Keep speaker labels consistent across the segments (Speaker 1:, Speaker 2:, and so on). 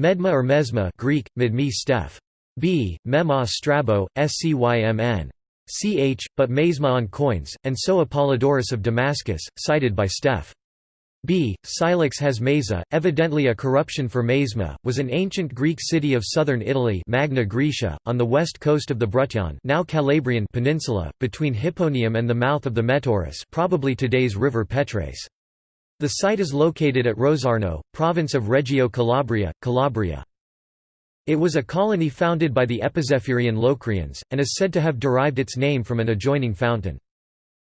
Speaker 1: Medma or Mesma Greek, Midmi Steph. b. Mema Strabo, Scymn. ch, but Mesma on coins, and so Apollodorus of Damascus, cited by Steph. B. Scylax has Mesa, evidently a corruption for Mesma, was an ancient Greek city of southern Italy Magna Graecia, on the west coast of the Bruttian now Calabrian peninsula, between Hipponium and the mouth of the Metaurus probably today's river Petrace. The site is located at Rosarno, province of Reggio Calabria, Calabria. It was a colony founded by the Epizephyrian Locrians, and is said to have derived its name from an adjoining fountain.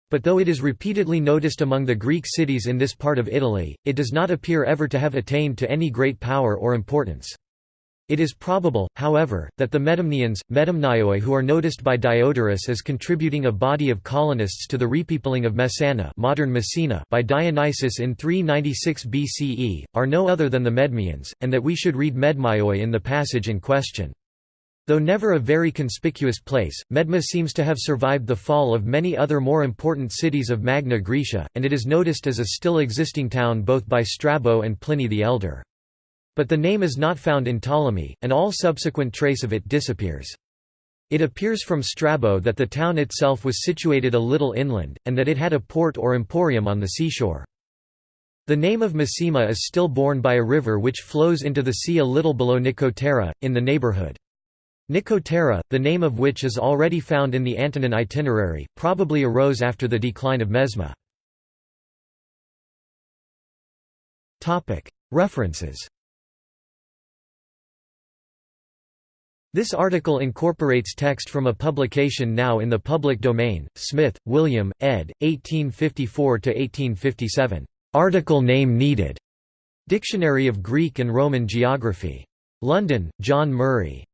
Speaker 1: But though it is repeatedly noticed among the Greek cities in this part of Italy, it does not appear ever to have attained to any great power or importance. It is probable, however, that the Medamnians, Medamnioi who are noticed by Diodorus as contributing a body of colonists to the repeopling of Messana modern Messina by Dionysius in 396 BCE, are no other than the Medmians, and that we should read Medmioi in the passage in question. Though never a very conspicuous place, Medma seems to have survived the fall of many other more important cities of Magna Graecia, and it is noticed as a still existing town both by Strabo and Pliny the Elder. But the name is not found in Ptolemy, and all subsequent trace of it disappears. It appears from Strabo that the town itself was situated a little inland, and that it had a port or emporium on the seashore. The name of Mesima is still borne by a river which flows into the sea a little below Nicotera, in the neighborhood. Nicotera, the name of which is already found in the Antonine itinerary, probably arose after the decline of Mesma. References This article incorporates text from a publication now in the public domain, Smith, William, ed. 1854–1857. Article name needed. Dictionary of Greek and Roman Geography. London, John Murray.